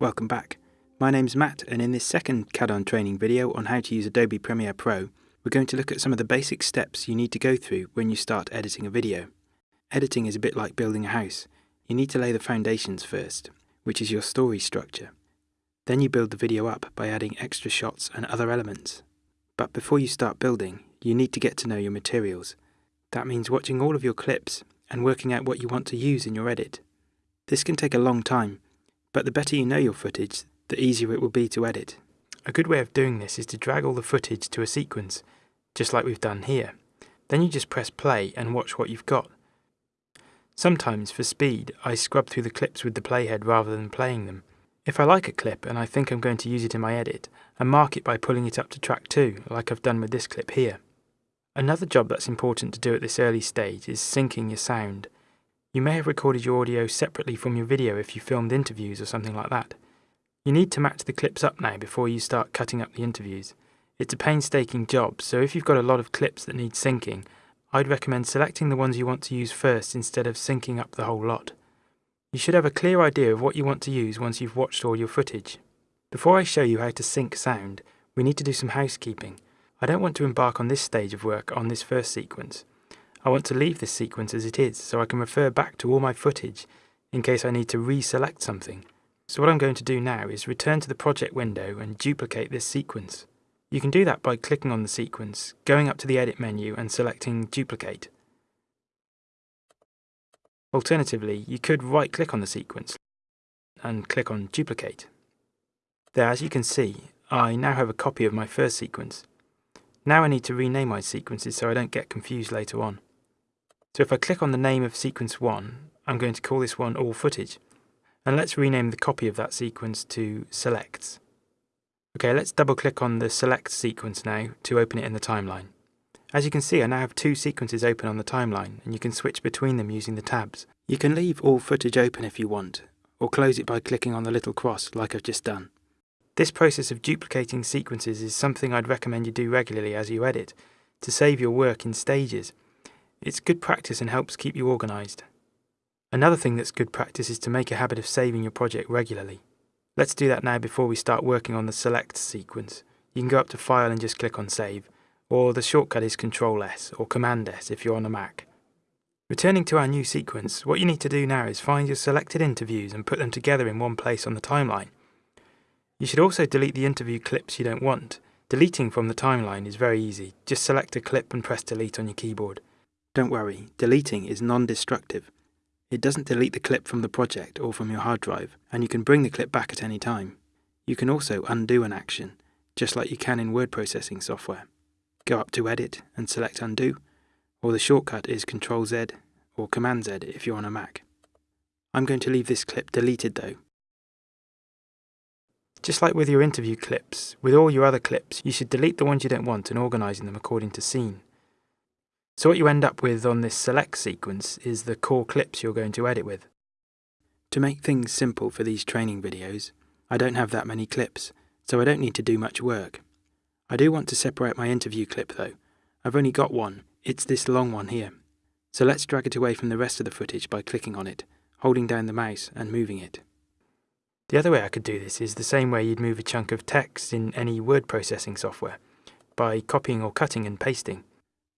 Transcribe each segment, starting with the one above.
Welcome back. My name's Matt and in this second CADON training video on how to use Adobe Premiere Pro, we're going to look at some of the basic steps you need to go through when you start editing a video. Editing is a bit like building a house. You need to lay the foundations first, which is your story structure. Then you build the video up by adding extra shots and other elements. But before you start building, you need to get to know your materials. That means watching all of your clips and working out what you want to use in your edit. This can take a long time, but the better you know your footage, the easier it will be to edit. A good way of doing this is to drag all the footage to a sequence, just like we've done here. Then you just press play and watch what you've got. Sometimes, for speed, I scrub through the clips with the playhead rather than playing them. If I like a clip and I think I'm going to use it in my edit, I mark it by pulling it up to track 2, like I've done with this clip here. Another job that's important to do at this early stage is syncing your sound. You may have recorded your audio separately from your video if you filmed interviews or something like that. You need to match the clips up now before you start cutting up the interviews. It's a painstaking job, so if you've got a lot of clips that need syncing, I'd recommend selecting the ones you want to use first instead of syncing up the whole lot. You should have a clear idea of what you want to use once you've watched all your footage. Before I show you how to sync sound, we need to do some housekeeping. I don't want to embark on this stage of work on this first sequence. I want to leave this sequence as it is so I can refer back to all my footage in case I need to reselect something. So what I'm going to do now is return to the project window and duplicate this sequence. You can do that by clicking on the sequence, going up to the edit menu and selecting duplicate. Alternatively, you could right click on the sequence and click on duplicate. There, as you can see, I now have a copy of my first sequence. Now I need to rename my sequences so I don't get confused later on. So if I click on the name of sequence 1, I'm going to call this one all footage. And let's rename the copy of that sequence to selects. Okay, let's double click on the select sequence now to open it in the timeline. As you can see, I now have two sequences open on the timeline, and you can switch between them using the tabs. You can leave all footage open if you want, or close it by clicking on the little cross like I've just done. This process of duplicating sequences is something I'd recommend you do regularly as you edit, to save your work in stages. It's good practice and helps keep you organised. Another thing that's good practice is to make a habit of saving your project regularly. Let's do that now before we start working on the select sequence. You can go up to File and just click on Save, or the shortcut is Control S or Command S if you're on a Mac. Returning to our new sequence, what you need to do now is find your selected interviews and put them together in one place on the timeline. You should also delete the interview clips you don't want. Deleting from the timeline is very easy. Just select a clip and press delete on your keyboard. Don't worry, deleting is non-destructive. It doesn't delete the clip from the project or from your hard drive, and you can bring the clip back at any time. You can also undo an action, just like you can in word processing software. Go up to Edit and select Undo, or the shortcut is Ctrl Z or Command Z if you're on a Mac. I'm going to leave this clip deleted though. Just like with your interview clips, with all your other clips, you should delete the ones you don't want and organising them according to scene. So what you end up with on this select sequence is the core clips you're going to edit with. To make things simple for these training videos, I don't have that many clips, so I don't need to do much work. I do want to separate my interview clip though. I've only got one, it's this long one here. So let's drag it away from the rest of the footage by clicking on it, holding down the mouse and moving it. The other way I could do this is the same way you'd move a chunk of text in any word processing software, by copying or cutting and pasting.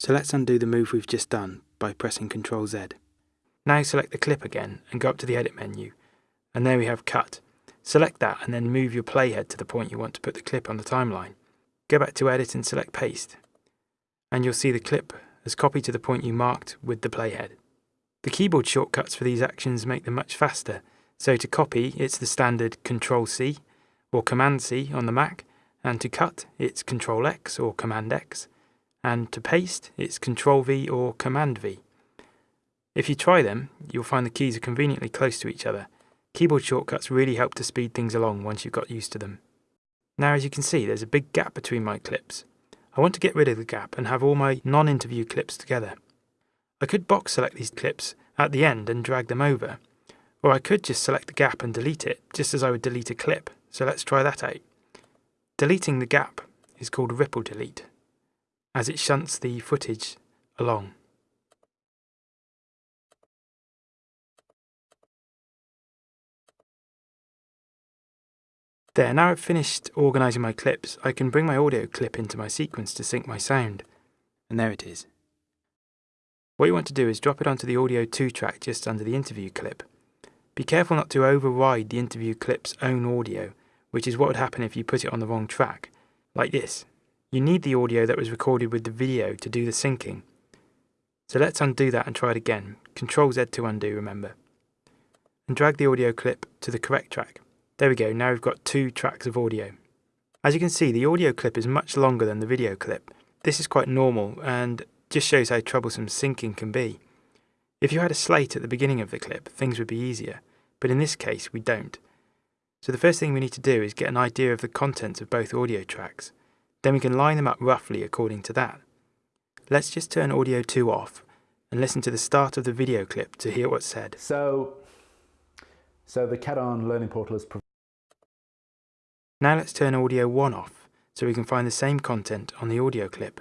So let's undo the move we've just done by pressing Ctrl Z. Now select the clip again and go up to the edit menu. And there we have cut. Select that and then move your playhead to the point you want to put the clip on the timeline. Go back to edit and select paste. And you'll see the clip has copied to the point you marked with the playhead. The keyboard shortcuts for these actions make them much faster. So to copy, it's the standard Ctrl C or Command C on the Mac, and to cut, it's Ctrl X or Command X and to paste it's Control V or Command V. If you try them, you'll find the keys are conveniently close to each other. Keyboard shortcuts really help to speed things along once you've got used to them. Now as you can see there's a big gap between my clips. I want to get rid of the gap and have all my non-interview clips together. I could box select these clips at the end and drag them over, or I could just select the gap and delete it, just as I would delete a clip, so let's try that out. Deleting the gap is called ripple delete as it shunts the footage along. There, now I've finished organising my clips, I can bring my audio clip into my sequence to sync my sound. And there it is. What you want to do is drop it onto the audio 2 track just under the interview clip. Be careful not to override the interview clip's own audio, which is what would happen if you put it on the wrong track, like this. You need the audio that was recorded with the video to do the syncing. So let's undo that and try it again. Control Z to undo, remember. And drag the audio clip to the correct track. There we go, now we've got two tracks of audio. As you can see, the audio clip is much longer than the video clip. This is quite normal and just shows how troublesome syncing can be. If you had a slate at the beginning of the clip, things would be easier, but in this case we don't. So the first thing we need to do is get an idea of the contents of both audio tracks. Then we can line them up roughly according to that. Let's just turn audio 2 off and listen to the start of the video clip to hear what's said. So, so the CADON Learning Portal is Now let's turn audio 1 off so we can find the same content on the audio clip.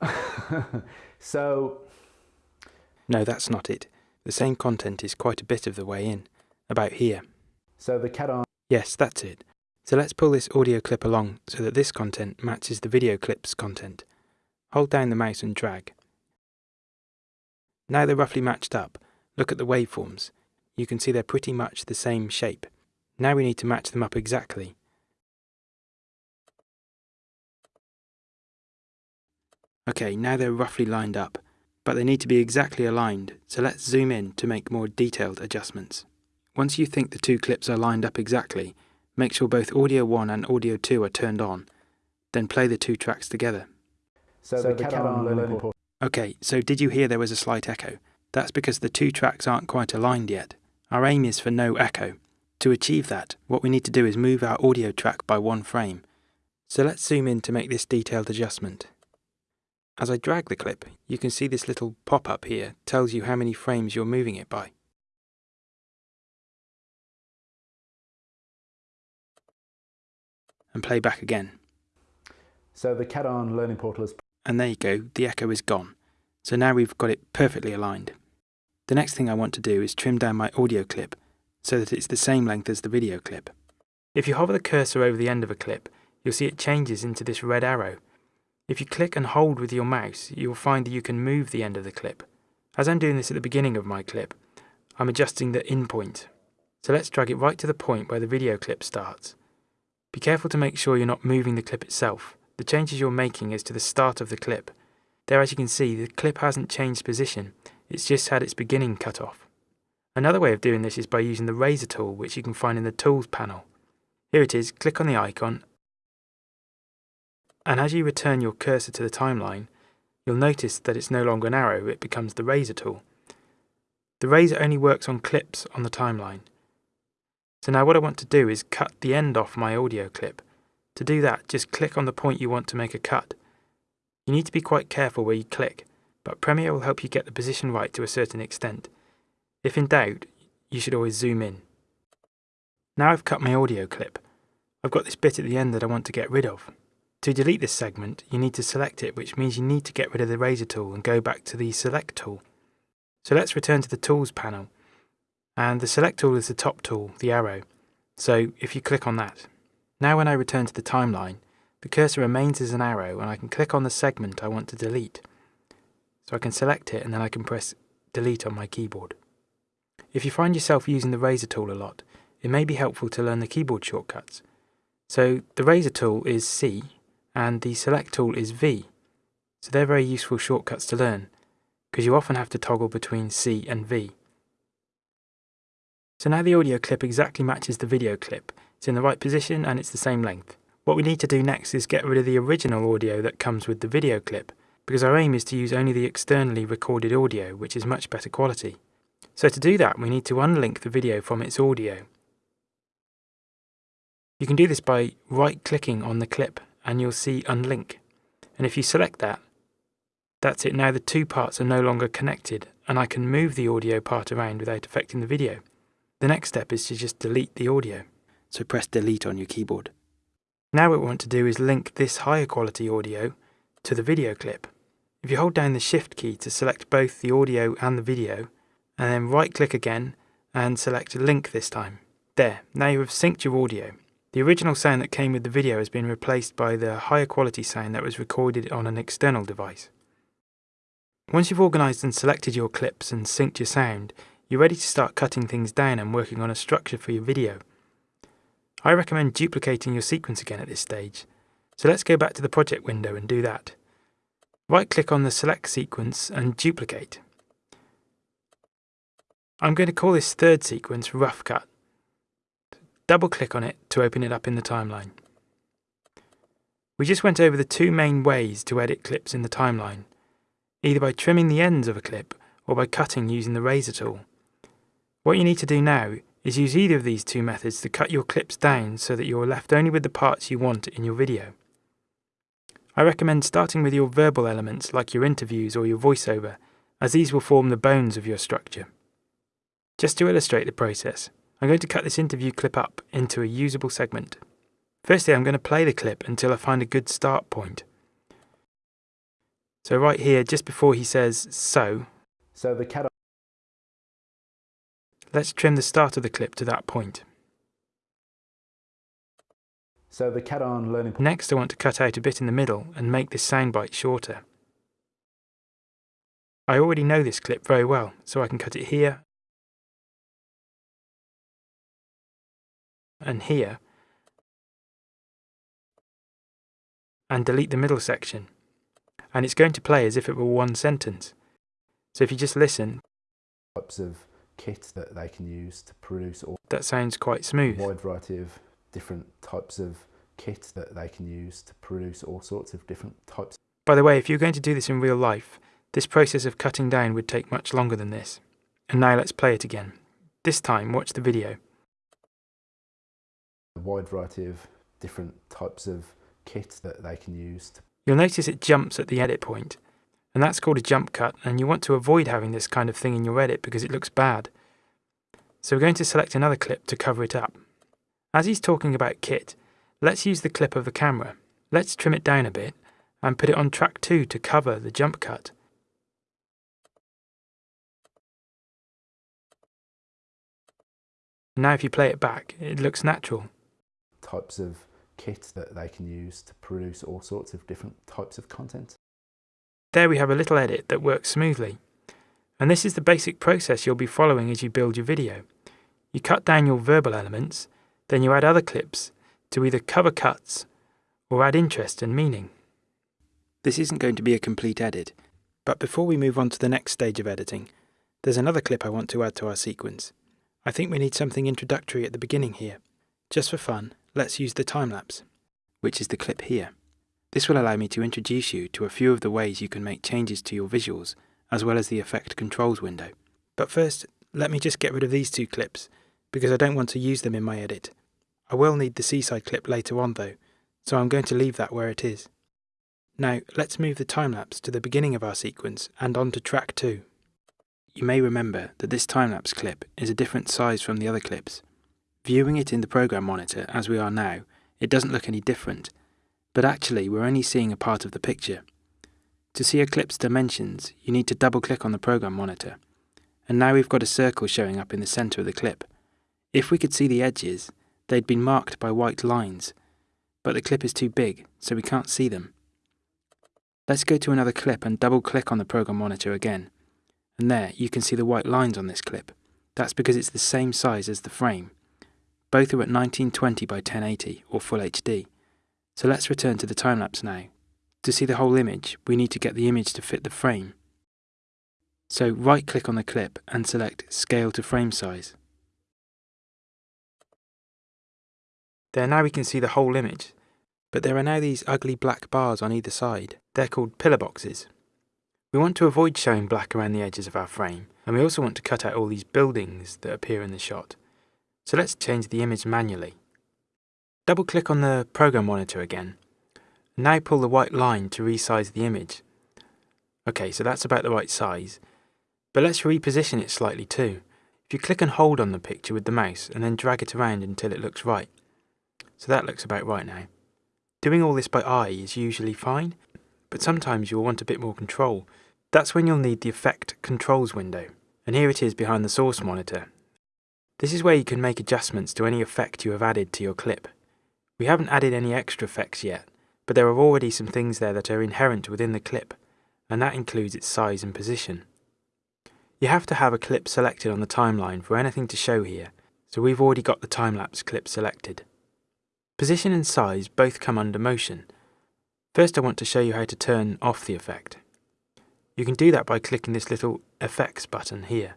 so... No, that's not it. The same content is quite a bit of the way in, about here. So the CADON... Yes, that's it. So let's pull this audio clip along so that this content matches the video clip's content. Hold down the mouse and drag. Now they're roughly matched up. Look at the waveforms. You can see they're pretty much the same shape. Now we need to match them up exactly. Okay, now they're roughly lined up, but they need to be exactly aligned, so let's zoom in to make more detailed adjustments. Once you think the two clips are lined up exactly, make sure both audio 1 and audio 2 are turned on, then play the two tracks together. So, so the, the CADON learning portal. Okay, so did you hear there was a slight echo? That's because the two tracks aren't quite aligned yet. Our aim is for no echo. To achieve that, what we need to do is move our audio track by one frame. So let's zoom in to make this detailed adjustment. As I drag the clip, you can see this little pop-up here tells you how many frames you're moving it by. And play back again. So the CADON Learning Portal is... And there you go, the echo is gone. So now we've got it perfectly aligned. The next thing I want to do is trim down my audio clip so that it's the same length as the video clip. If you hover the cursor over the end of a clip, you'll see it changes into this red arrow if you click and hold with your mouse, you will find that you can move the end of the clip. As I'm doing this at the beginning of my clip, I'm adjusting the in point. So let's drag it right to the point where the video clip starts. Be careful to make sure you're not moving the clip itself. The changes you're making is to the start of the clip. There as you can see, the clip hasn't changed position, it's just had its beginning cut off. Another way of doing this is by using the razor tool which you can find in the tools panel. Here it is, click on the icon and as you return your cursor to the timeline, you'll notice that it's no longer an arrow, it becomes the razor tool. The razor only works on clips on the timeline. So now what I want to do is cut the end off my audio clip. To do that, just click on the point you want to make a cut. You need to be quite careful where you click, but Premiere will help you get the position right to a certain extent. If in doubt, you should always zoom in. Now I've cut my audio clip. I've got this bit at the end that I want to get rid of. To delete this segment, you need to select it, which means you need to get rid of the razor tool and go back to the select tool. So let's return to the tools panel. And the select tool is the top tool, the arrow. So if you click on that. Now when I return to the timeline, the cursor remains as an arrow and I can click on the segment I want to delete. So I can select it and then I can press delete on my keyboard. If you find yourself using the razor tool a lot, it may be helpful to learn the keyboard shortcuts. So the razor tool is C and the select tool is V. So they're very useful shortcuts to learn, because you often have to toggle between C and V. So now the audio clip exactly matches the video clip. It's in the right position and it's the same length. What we need to do next is get rid of the original audio that comes with the video clip, because our aim is to use only the externally recorded audio, which is much better quality. So to do that, we need to unlink the video from its audio. You can do this by right-clicking on the clip and you'll see unlink. And if you select that, that's it. Now the two parts are no longer connected and I can move the audio part around without affecting the video. The next step is to just delete the audio. So press delete on your keyboard. Now what we want to do is link this higher quality audio to the video clip. If you hold down the shift key to select both the audio and the video, and then right click again and select link this time. There, now you have synced your audio. The original sound that came with the video has been replaced by the higher quality sound that was recorded on an external device. Once you've organised and selected your clips and synced your sound, you're ready to start cutting things down and working on a structure for your video. I recommend duplicating your sequence again at this stage, so let's go back to the project window and do that. Right click on the select sequence and duplicate. I'm going to call this third sequence rough cut. Double click on it to open it up in the timeline. We just went over the two main ways to edit clips in the timeline, either by trimming the ends of a clip or by cutting using the razor tool. What you need to do now is use either of these two methods to cut your clips down so that you're left only with the parts you want in your video. I recommend starting with your verbal elements like your interviews or your voiceover, as these will form the bones of your structure. Just to illustrate the process, I'm going to cut this interview clip up into a usable segment. Firstly, I'm going to play the clip until I find a good start point. So right here, just before he says so, So the cat let's trim the start of the clip to that point. so the CADON learning Next, I want to cut out a bit in the middle and make this soundbite shorter. I already know this clip very well, so I can cut it here and here and delete the middle section. And it's going to play as if it were one sentence. So if you just listen, types of kit that they can use to produce all that sounds quite smooth. wide variety of different types of kit that they can use to produce all sorts of different types By the way, if you're going to do this in real life, this process of cutting down would take much longer than this. And now let's play it again. This time, watch the video. a wide variety of different types of kit that they can use You'll notice it jumps at the edit point, and that's called a jump cut, and you want to avoid having this kind of thing in your edit because it looks bad. So we're going to select another clip to cover it up. As he's talking about kit, let's use the clip of the camera. Let's trim it down a bit and put it on track 2 to cover the jump cut. Now if you play it back, it looks natural. types of kit that they can use to produce all sorts of different types of content There we have a little edit that works smoothly. And this is the basic process you'll be following as you build your video. You cut down your verbal elements, then you add other clips to either cover cuts or add interest and meaning. This isn't going to be a complete edit, but before we move on to the next stage of editing, there's another clip I want to add to our sequence. I think we need something introductory at the beginning here. Just for fun, let's use the time lapse, which is the clip here. This will allow me to introduce you to a few of the ways you can make changes to your visuals, as well as the Effect Controls window. But first, let me just get rid of these two clips, because I don't want to use them in my edit. I will need the seaside clip later on though, so I'm going to leave that where it is. Now, let's move the time-lapse to the beginning of our sequence and on to track 2. You may remember that this time-lapse clip is a different size from the other clips. Viewing it in the program monitor as we are now, it doesn't look any different, but actually we're only seeing a part of the picture. To see a clip's dimensions, you need to double click on the program monitor. And now we've got a circle showing up in the centre of the clip. If we could see the edges, they'd been marked by white lines, but the clip is too big, so we can't see them. Let's go to another clip and double click on the program monitor again. And there, you can see the white lines on this clip. That's because it's the same size as the frame. Both are at 1920 by 1080 or Full HD. So let's return to the time lapse now. To see the whole image, we need to get the image to fit the frame. So right click on the clip and select Scale to Frame Size. There now we can see the whole image, but there are now these ugly black bars on either side. They're called pillar boxes. We want to avoid showing black around the edges of our frame, and we also want to cut out all these buildings that appear in the shot. So let's change the image manually. Double click on the program monitor again. Now pull the white line to resize the image. Okay, so that's about the right size. But let's reposition it slightly too. If you click and hold on the picture with the mouse and then drag it around until it looks right. So that looks about right now. Doing all this by eye is usually fine, but sometimes you'll want a bit more control. That's when you'll need the Effect Controls window. And here it is behind the source monitor. This is where you can make adjustments to any effect you have added to your clip. We haven't added any extra effects yet, but there are already some things there that are inherent within the clip, and that includes its size and position. You have to have a clip selected on the timeline for anything to show here, so we've already got the time-lapse clip selected. Position and size both come under motion. First I want to show you how to turn off the effect. You can do that by clicking this little Effects button here.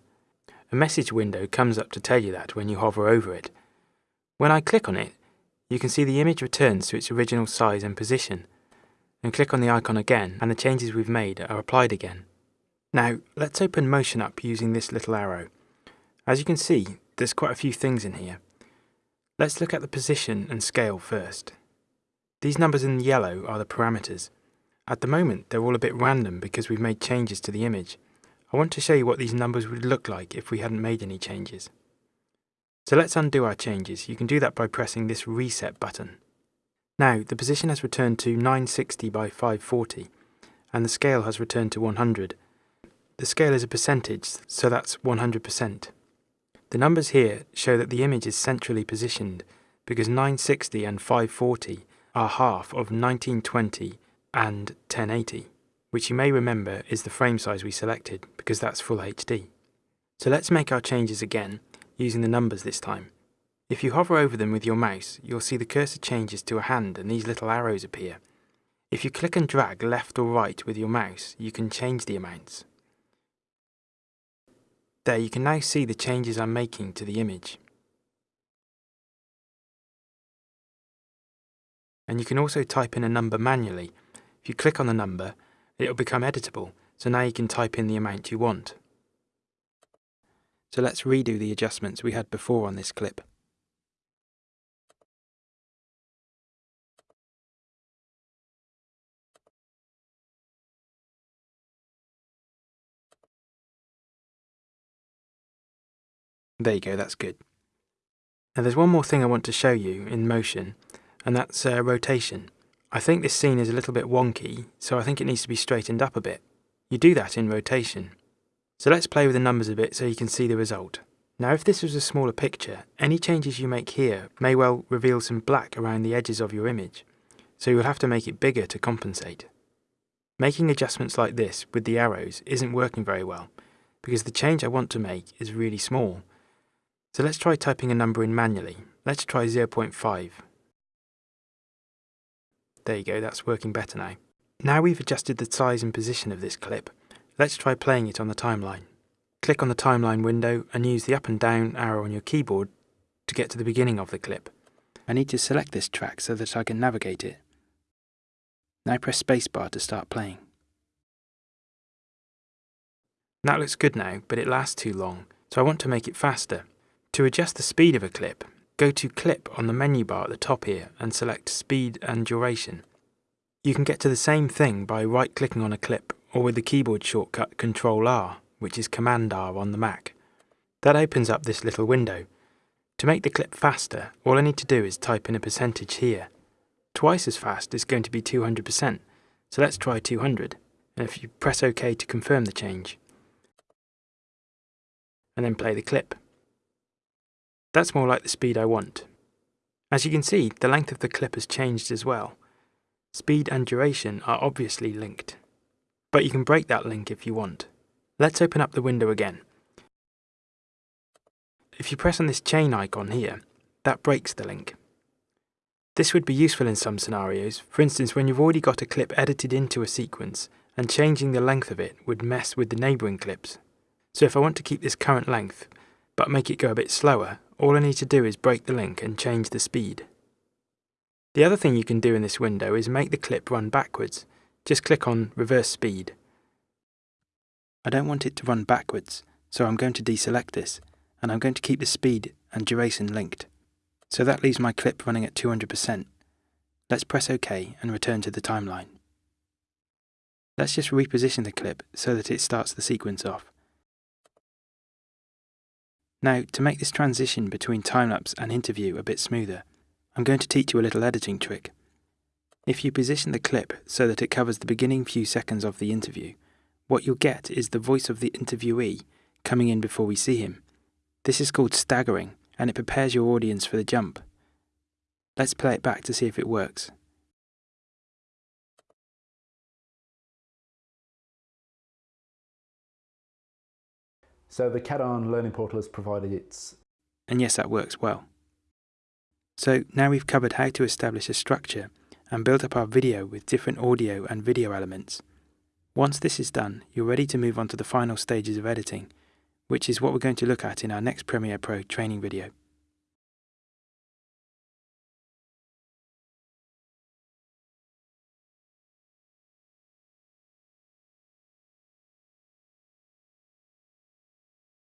A message window comes up to tell you that when you hover over it. When I click on it, you can see the image returns to its original size and position, and click on the icon again and the changes we've made are applied again. Now, let's open Motion up using this little arrow. As you can see, there's quite a few things in here. Let's look at the position and scale first. These numbers in yellow are the parameters. At the moment, they're all a bit random because we've made changes to the image. I want to show you what these numbers would look like if we hadn't made any changes. So let's undo our changes. You can do that by pressing this reset button. Now, the position has returned to 960 by 540, and the scale has returned to 100. The scale is a percentage, so that's 100%. The numbers here show that the image is centrally positioned because 960 and 540 are half of 1920 and 1080, which you may remember is the frame size we selected because that's full HD. So let's make our changes again, using the numbers this time. If you hover over them with your mouse, you'll see the cursor changes to a hand and these little arrows appear. If you click and drag left or right with your mouse, you can change the amounts. There you can now see the changes I'm making to the image. And you can also type in a number manually. If you click on the number, it'll become editable, so now you can type in the amount you want. So let's redo the adjustments we had before on this clip. There you go, that's good. Now there's one more thing I want to show you in motion, and that's uh, rotation. I think this scene is a little bit wonky, so I think it needs to be straightened up a bit. You do that in rotation. So let's play with the numbers a bit so you can see the result. Now if this was a smaller picture, any changes you make here may well reveal some black around the edges of your image, so you'll have to make it bigger to compensate. Making adjustments like this with the arrows isn't working very well, because the change I want to make is really small, so let's try typing a number in manually. Let's try 0.5. There you go, that's working better now. Now we've adjusted the size and position of this clip, let's try playing it on the timeline. Click on the timeline window and use the up and down arrow on your keyboard to get to the beginning of the clip. I need to select this track so that I can navigate it. Now press spacebar to start playing. That looks good now, but it lasts too long, so I want to make it faster. To adjust the speed of a clip, go to Clip on the menu bar at the top here and select Speed and Duration. You can get to the same thing by right-clicking on a clip or with the keyboard shortcut Ctrl-R, which is Command-R on the Mac. That opens up this little window. To make the clip faster, all I need to do is type in a percentage here. Twice as fast is going to be 200%, so let's try 200, and if you press OK to confirm the change, and then play the clip. That's more like the speed I want. As you can see, the length of the clip has changed as well. Speed and duration are obviously linked. But you can break that link if you want. Let's open up the window again. If you press on this chain icon here, that breaks the link. This would be useful in some scenarios, for instance when you've already got a clip edited into a sequence and changing the length of it would mess with the neighbouring clips. So if I want to keep this current length, but make it go a bit slower, all I need to do is break the link and change the speed. The other thing you can do in this window is make the clip run backwards. Just click on reverse speed. I don't want it to run backwards, so I'm going to deselect this, and I'm going to keep the speed and duration linked. So that leaves my clip running at 200%. Let's press OK and return to the timeline. Let's just reposition the clip so that it starts the sequence off. Now, to make this transition between time-lapse and interview a bit smoother, I'm going to teach you a little editing trick. If you position the clip so that it covers the beginning few seconds of the interview, what you'll get is the voice of the interviewee coming in before we see him. This is called staggering, and it prepares your audience for the jump. Let's play it back to see if it works. So the CADON Learning Portal has provided its... And yes, that works well. So now we've covered how to establish a structure and build up our video with different audio and video elements. Once this is done, you're ready to move on to the final stages of editing, which is what we're going to look at in our next Premiere Pro training video.